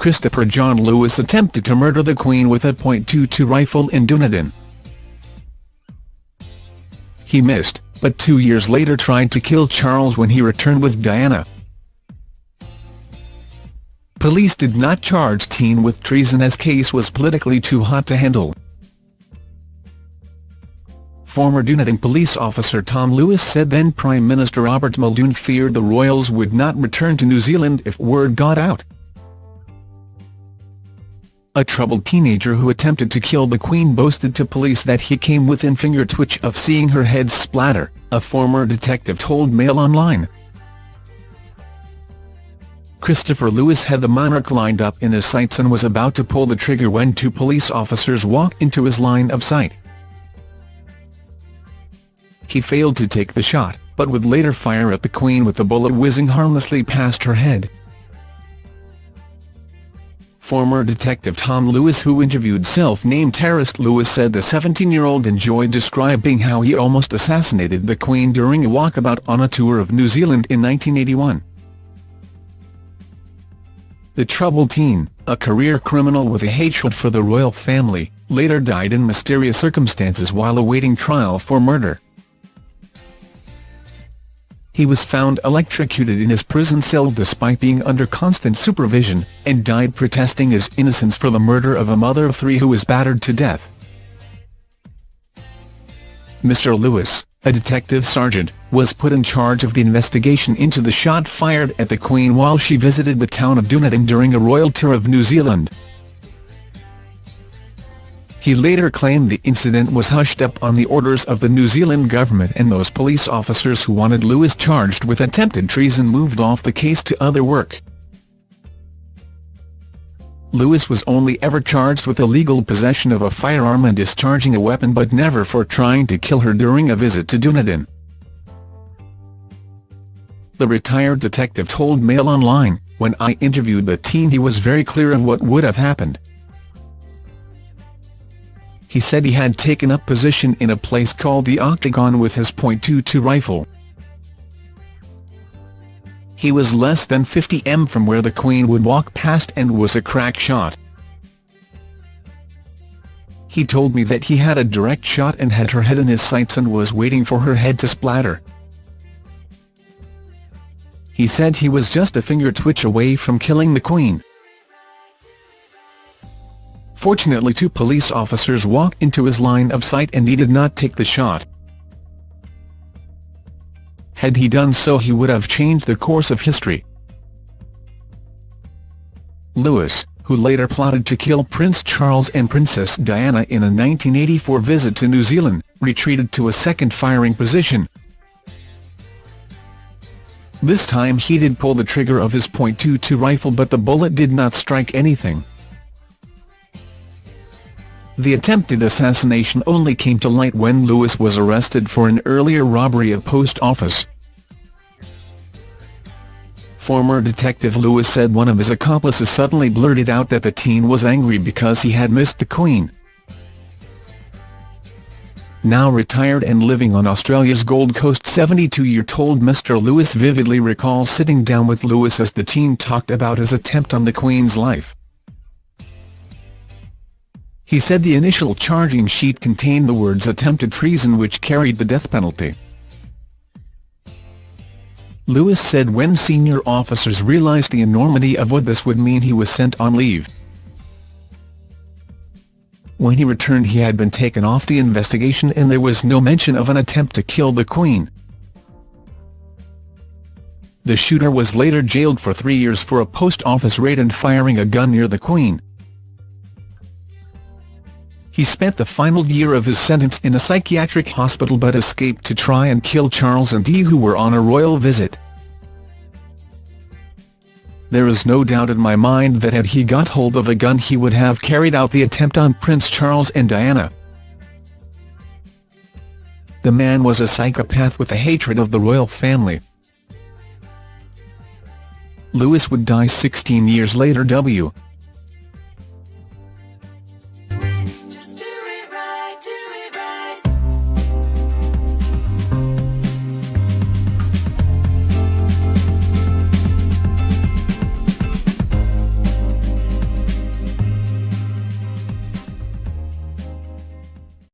Christopher John Lewis attempted to murder the Queen with a .22 rifle in Dunedin. He missed, but two years later tried to kill Charles when he returned with Diana. Police did not charge Teen with treason as case was politically too hot to handle. Former Dunedin police officer Tom Lewis said then Prime Minister Robert Muldoon feared the royals would not return to New Zealand if word got out. A troubled teenager who attempted to kill the Queen boasted to police that he came within finger twitch of seeing her head splatter, a former detective told Mail Online. Christopher Lewis had the monarch lined up in his sights and was about to pull the trigger when two police officers walked into his line of sight. He failed to take the shot, but would later fire at the Queen with the bullet whizzing harmlessly past her head. Former detective Tom Lewis who interviewed self-named terrorist Lewis said the 17-year-old enjoyed describing how he almost assassinated the Queen during a walkabout on a tour of New Zealand in 1981. The troubled teen, a career criminal with a hatred for the royal family, later died in mysterious circumstances while awaiting trial for murder. He was found electrocuted in his prison cell despite being under constant supervision, and died protesting his innocence for the murder of a mother of three who was battered to death. Mr Lewis, a detective sergeant, was put in charge of the investigation into the shot fired at the Queen while she visited the town of Dunedin during a royal tour of New Zealand. He later claimed the incident was hushed up on the orders of the New Zealand government and those police officers who wanted Lewis charged with attempted treason moved off the case to other work. Lewis was only ever charged with illegal possession of a firearm and discharging a weapon but never for trying to kill her during a visit to Dunedin. The retired detective told Mail Online, when I interviewed the teen he was very clear on what would have happened he said he had taken up position in a place called the Octagon with his .22 rifle. He was less than 50 m from where the Queen would walk past and was a crack shot. He told me that he had a direct shot and had her head in his sights and was waiting for her head to splatter. He said he was just a finger twitch away from killing the Queen. Fortunately two police officers walked into his line of sight and he did not take the shot. Had he done so he would have changed the course of history. Lewis, who later plotted to kill Prince Charles and Princess Diana in a 1984 visit to New Zealand, retreated to a second firing position. This time he did pull the trigger of his .22 rifle but the bullet did not strike anything. The attempted assassination only came to light when Lewis was arrested for an earlier robbery of post office. Former detective Lewis said one of his accomplices suddenly blurted out that the teen was angry because he had missed the Queen. Now retired and living on Australia's Gold Coast 72-year-old Mr Lewis vividly recalls sitting down with Lewis as the teen talked about his attempt on the Queen's life. He said the initial charging sheet contained the words attempted treason which carried the death penalty. Lewis said when senior officers realised the enormity of what this would mean he was sent on leave. When he returned he had been taken off the investigation and there was no mention of an attempt to kill the Queen. The shooter was later jailed for three years for a post office raid and firing a gun near the Queen. He spent the final year of his sentence in a psychiatric hospital but escaped to try and kill Charles and Di who were on a royal visit. There is no doubt in my mind that had he got hold of a gun he would have carried out the attempt on Prince Charles and Diana. The man was a psychopath with a hatred of the royal family. Lewis would die 16 years later W.